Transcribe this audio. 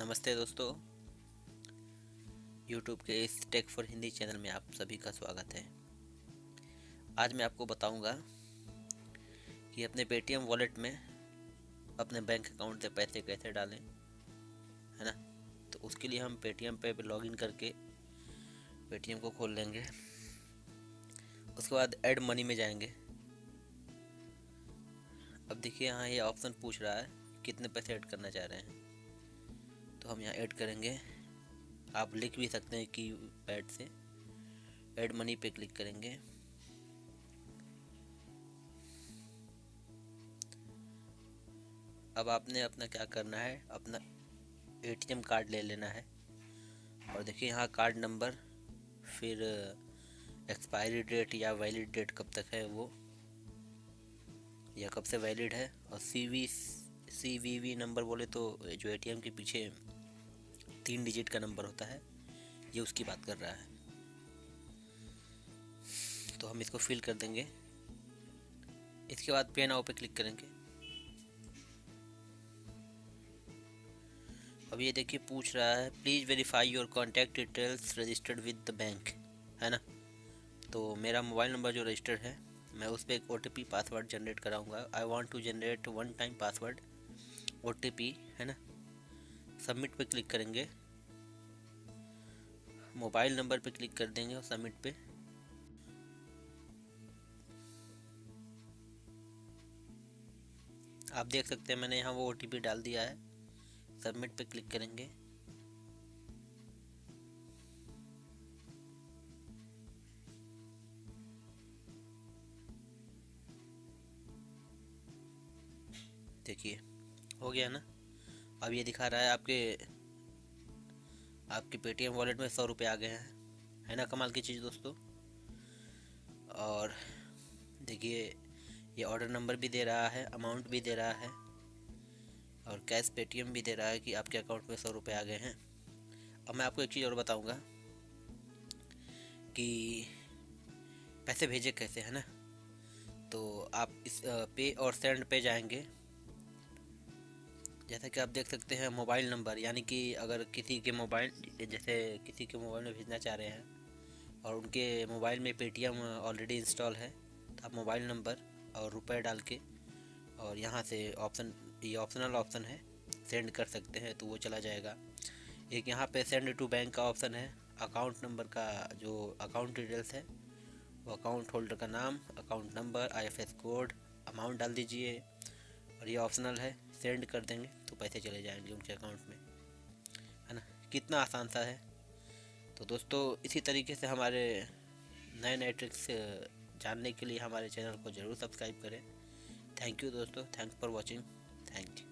नमस्ते दोस्तों। YouTube के इस टेक फॉर हिंदी चैनल में आप सभी का स्वागत है। आज मैं आपको बताऊँगा कि अपने पेटीएम वॉलेट में अपने बैंक अकाउंट से पैसे कैसे डालें, है ना? तो उसके लिए हम पेटीएम पे लॉगिन करके पेटीएम को खोल लेंगे। उसके बाद ऐड मनी में जाएँगे। अब देखिए यहाँ ये ऑप्शन पूछ रहा है कितने पैसे ऐड करना चाह रहे हैं। हम यहाँ ऐड करेंगे। आप लिख भी सकते हैं की पैड से। ऐड मनी पे क्लिक करेंगे। अब आपने अपना क्या करना है? अपना एटीएम कार्ड ले लेना है। और देखिए यहाँ कार्ड नंबर फिर एक्सपायरी डेट या वैलिड डेट कब तक है वो। या कब से वैलिड है? और C V C V V number बोले तो जो एटीएम के पीछे तीन डिजिट का नंबर होता है, ये उसकी बात कर रहा है। तो हम इसको फिल कर देंगे। इसके बाद पे नाउ पे क्लिक करेंगे। अब ये देखिए, पूछ रहा है please verify your contact details registered with the bank है ना? तो मेरा मोबाइल नंबर जो रजिस्टर्ड है, मैं उस पर एक ओटीपी पासवर्ड जनरेट कराऊँगा। I want to generate one time password OTP है ना? सबमिट पे क्लिक करेंगे। मोबाइल नंबर पे क्लिक कर देंगे और सबमिट पे। आप देख सकते हैं मैंने यहाँ वो ओटीपी डाल दिया है। सबमिट पे क्लिक करेंगे। देखिए, हो गया ना? अब ये दिखा रहा है आपके आपके पेटीएम वॉलेट में सौ रुपये आ गए हैं। है ना कमाल की चीज़ दोस्तों? और देखिए, ये ऑर्डर नंबर भी दे रहा है अमाउंट भी दे रहा है, और कैश पेटीएम भी दे रहा है कि आपके अकाउंट में सौ रुपये आ गए हैं। अब मैं आपको एक चीज़ और बताऊँगा कि पैसे भेजे कैसे, है ना? तो आप इस पे और सेंड पे जाएँगे। जैसा कि आप देख सकते हैं मोबाइल नंबर, यानी कि अगर किसी के मोबाइल, जैसे किसी के मोबाइल में भेजना चाह रहे हैं और उनके मोबाइल में पेटीएम ऑलरेडी इंस्टॉल है तो आप मोबाइल नंबर और रुपए डाल के और यहाँ से ऑप्शन, ये ऑप्शनल ऑप्शन है, सेंड कर सकते हैं तो वो चला जाएगा। एक यहाँ पे सेंड टू बैंक का ऑप्शन है, अकाउंट नंबर का जो अकाउंट डिटेल्स है, वो अकाउंट होल्डर का नाम, account number IFS code, amount डाल दीजिए, और ये ऑप्शनल है। सेंड कर देंगे तो पैसे चले जाएँगे उनके अकाउंट में। है ना? कितना आसान सा है। तो दोस्तों, इसी तरीके से हमारे नए नए ट्रिक्स जानने के लिए हमारे चैनल को ज़रूर सब्सक्राइब करें। थैंक यू दोस्तों। Thank for watching thank you